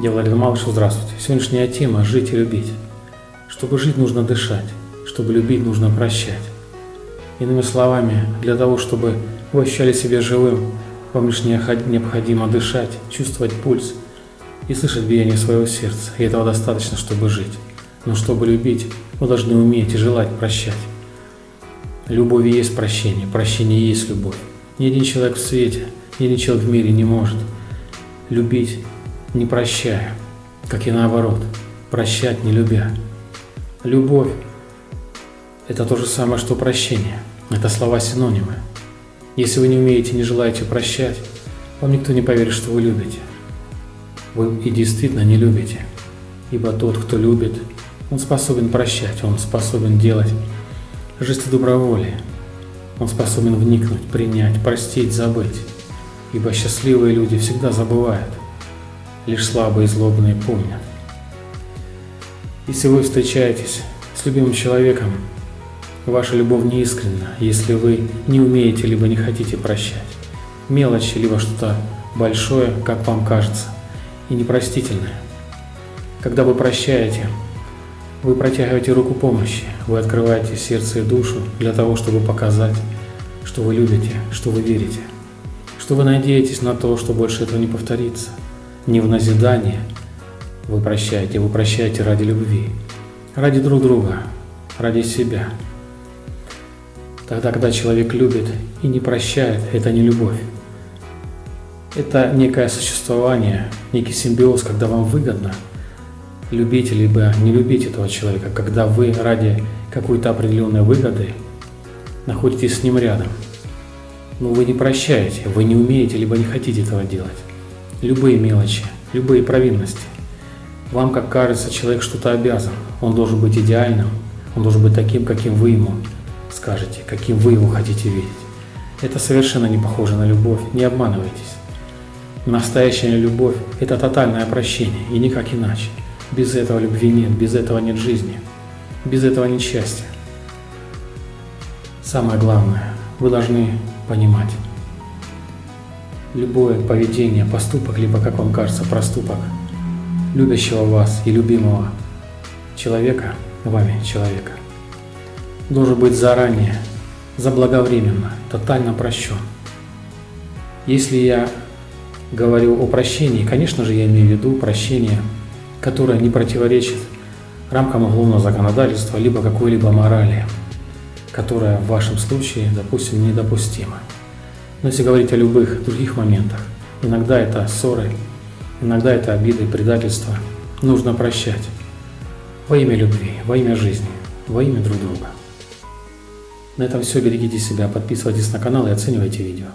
Я Владимир Малышев, здравствуйте. Сегодняшняя тема – жить и любить. Чтобы жить, нужно дышать. Чтобы любить, нужно прощать. Иными словами, для того, чтобы вы ощущали себя живым, вам лишь необходимо дышать, чувствовать пульс и слышать биение своего сердца. И этого достаточно, чтобы жить. Но чтобы любить, вы должны уметь и желать прощать. Любовь и есть прощение, прощение и есть любовь. Ни один человек в свете, ни один человек в мире не может любить не прощая, как и наоборот, прощать не любя. Любовь – это то же самое, что прощение. Это слова-синонимы. Если вы не умеете, не желаете прощать, вам никто не поверит, что вы любите. Вы и действительно не любите. Ибо тот, кто любит, он способен прощать, он способен делать жесты доброволия. Он способен вникнуть, принять, простить, забыть. Ибо счастливые люди всегда забывают – лишь слабые и злобные помнят. Если вы встречаетесь с любимым человеком, ваша любовь не искренна, если вы не умеете либо не хотите прощать. Мелочи, либо что-то большое, как вам кажется, и непростительное. Когда вы прощаете, вы протягиваете руку помощи, вы открываете сердце и душу для того, чтобы показать, что вы любите, что вы верите, что вы надеетесь на то, что больше этого не повторится – не в назидание вы прощаете, вы прощаете ради любви, ради друг друга, ради себя. Тогда, когда человек любит и не прощает, это не любовь. Это некое существование, некий симбиоз, когда вам выгодно любить либо не любить этого человека, когда вы ради какой-то определенной выгоды находитесь с ним рядом. Но вы не прощаете, вы не умеете либо не хотите этого делать любые мелочи, любые провинности. Вам, как кажется, человек что-то обязан. Он должен быть идеальным, он должен быть таким, каким вы ему скажете, каким вы его хотите видеть. Это совершенно не похоже на любовь, не обманывайтесь. Настоящая любовь – это тотальное прощение, и никак иначе. Без этого любви нет, без этого нет жизни, без этого нет счастья. Самое главное, вы должны понимать, любое поведение, поступок, либо, как вам кажется, проступок любящего вас и любимого человека, вами человека, должен быть заранее, заблаговременно, тотально прощен. Если я говорю о прощении, конечно же, я имею в виду прощение, которое не противоречит рамкам уголовного законодательства, либо какой-либо морали, которая в вашем случае, допустим, недопустима. Но если говорить о любых других моментах, иногда это ссоры, иногда это обиды, предательства, нужно прощать. Во имя любви, во имя жизни, во имя друг друга. На этом все. Берегите себя, подписывайтесь на канал и оценивайте видео.